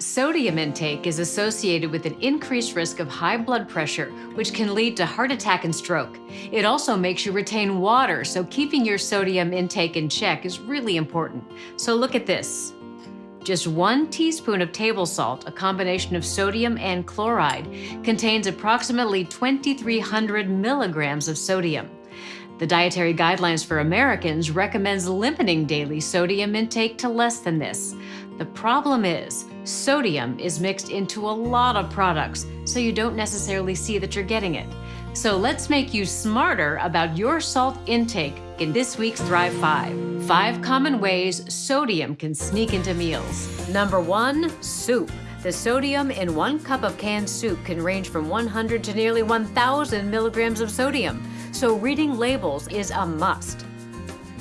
Sodium intake is associated with an increased risk of high blood pressure, which can lead to heart attack and stroke. It also makes you retain water, so keeping your sodium intake in check is really important. So look at this. Just one teaspoon of table salt, a combination of sodium and chloride, contains approximately 2,300 milligrams of sodium. The Dietary Guidelines for Americans recommends limiting daily sodium intake to less than this. The problem is, sodium is mixed into a lot of products, so you don't necessarily see that you're getting it. So let's make you smarter about your salt intake in this week's Thrive 5. Five common ways sodium can sneak into meals. Number one, soup. The sodium in one cup of canned soup can range from 100 to nearly 1,000 milligrams of sodium, so reading labels is a must.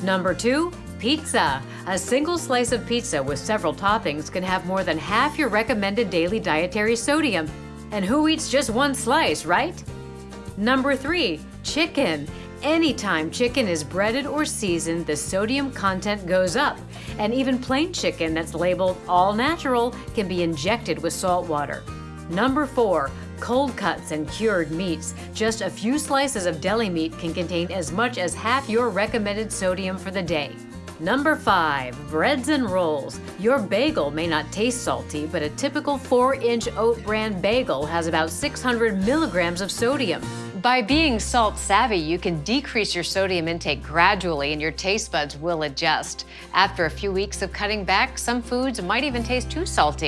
Number two, Pizza. A single slice of pizza with several toppings can have more than half your recommended daily dietary sodium. And who eats just one slice, right? Number three, chicken. Anytime chicken is breaded or seasoned, the sodium content goes up. And even plain chicken that's labeled all natural can be injected with salt water. Number four, cold cuts and cured meats. Just a few slices of deli meat can contain as much as half your recommended sodium for the day. Number 5. Breads and Rolls. Your bagel may not taste salty, but a typical 4-inch oat bran bagel has about 600 milligrams of sodium. By being salt savvy, you can decrease your sodium intake gradually and your taste buds will adjust. After a few weeks of cutting back, some foods might even taste too salty.